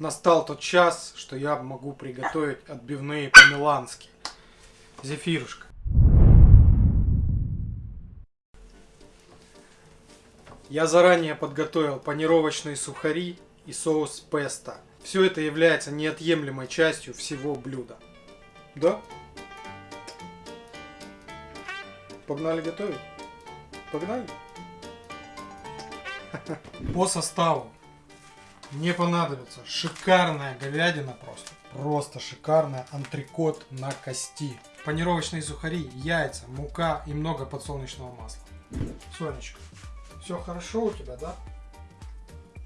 Настал тот час, что я могу приготовить отбивные по-милански. Зефирушка. Я заранее подготовил панировочные сухари и соус песто. Все это является неотъемлемой частью всего блюда. Да? Погнали готовить? Погнали? По составу мне понадобится шикарная говядина просто. Просто шикарная антрикот на кости. Панировочные сухари, яйца, мука и много подсолнечного масла. Сонечка, все хорошо у тебя, да?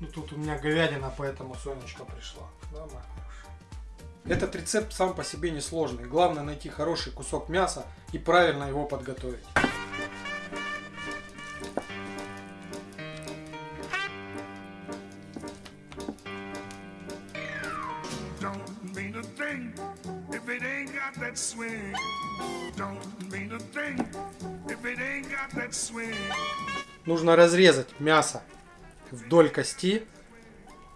Ну тут у меня говядина, поэтому Сонечка пришла. Да, моя хорошая? Этот рецепт сам по себе несложный. Главное найти хороший кусок мяса и правильно его подготовить. Got that swing. Don't mean a thing if it ain't got that swing. Нужно разрезать мясо вдоль кости,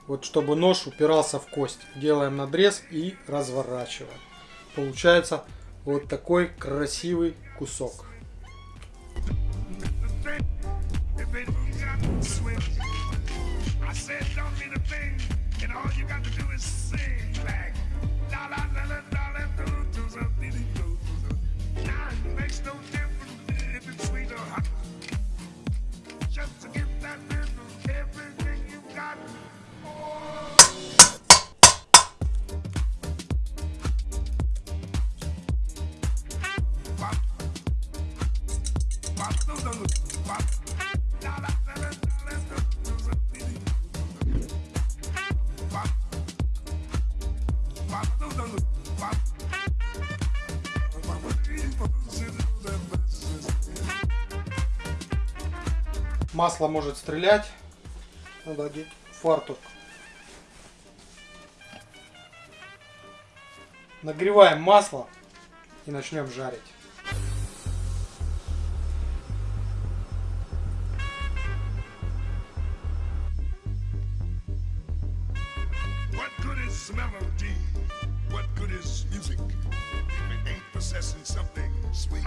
вот чтобы нож упирался в кость. Делаем надрез и разворачиваем. Получается вот такой красивый кусок. I said don't mean a thing, and all you got to do is sing like Масло может стрелять. Надо одеть фартук. Нагреваем масло и начнем жарить. What good is melody? What good is music if it ain't possessing something sweet?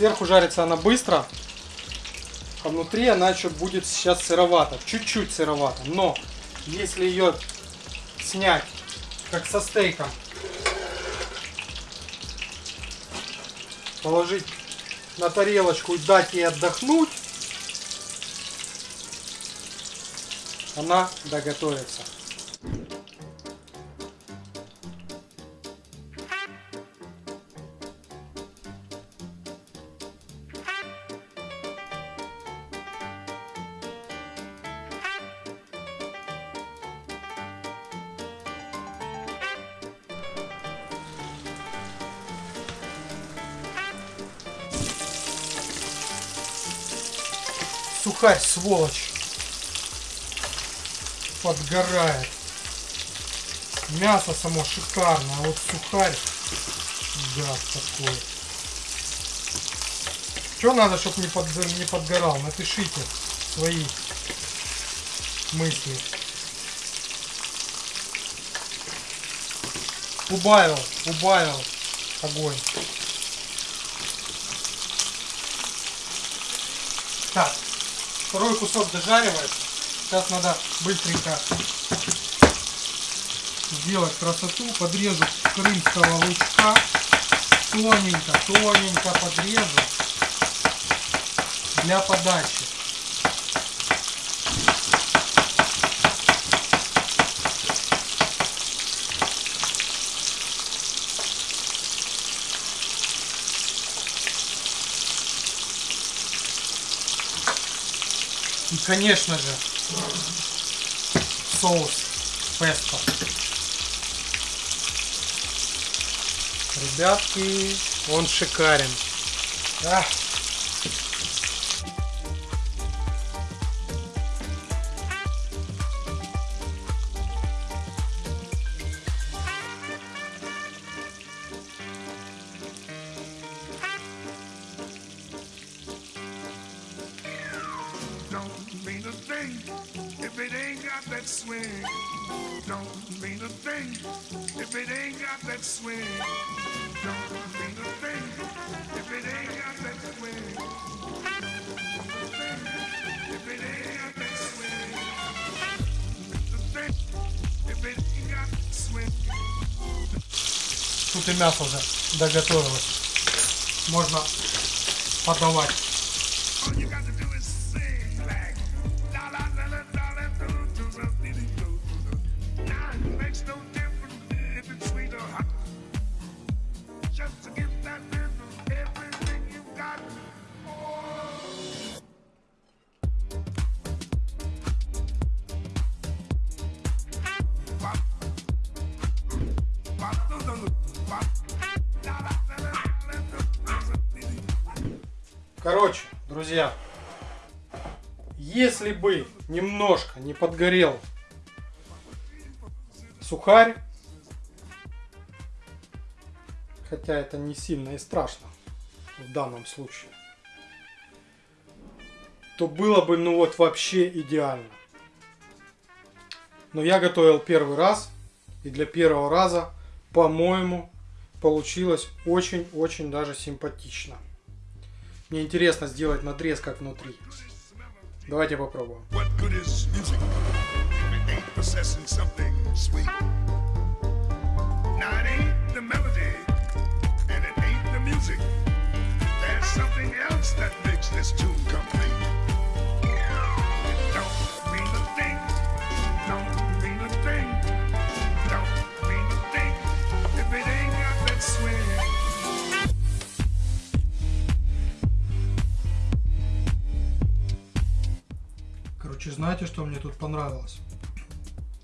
Сверху жарится она быстро, а внутри она еще будет сейчас сыровата, чуть-чуть сыровата. Но если ее снять, как со стейком, положить на тарелочку и дать ей отдохнуть, она доготовится. Сухарь, сволочь. Подгорает. Мясо само шикарное, а вот сухарь, гад такой. Что надо, чтобы не, под, не подгорал? Напишите свои мысли. Убавил, убавил огонь. Так, второй кусок дожаривается. Сейчас надо быстренько сделать красоту. Подрежу крымского лучка. Тоненько, тоненько подрежу. Для подачи. Конечно же, соус песто. Ребятки, он шикарен. Ах. that swing. Don't mean a thing if it ain't got that swing. Don't mean a thing if it ain't got that swing. Don't mean a thing if it ain't got that swing. The thing if it ain't got that swing. Тут и мясо уже доготовилось. Можно подавать. Короче, друзья, если бы немножко не подгорел сухарь, хотя это не сильно и страшно в данном случае, то было бы ну вот вообще идеально. Но я готовил первый раз, и для первого раза, по-моему, получилось очень-очень даже симпатично. Мне интересно сделать надрез как внутри. Давайте попробуем. Something else that makes this tune complete. Короче, знаете, что мне тут понравилось?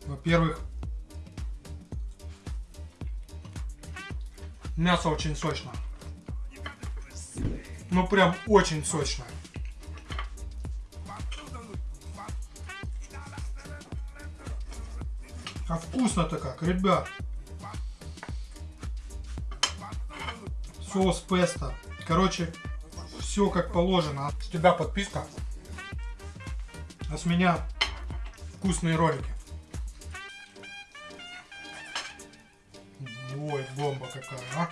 Во-первых, мясо очень сочное. Ну прям очень сочное. А вкусно-то как, ребят. Соус песто. Короче, все как положено. С тебя подписка. А с меня вкусные ролики. Ой, бомба какая, а?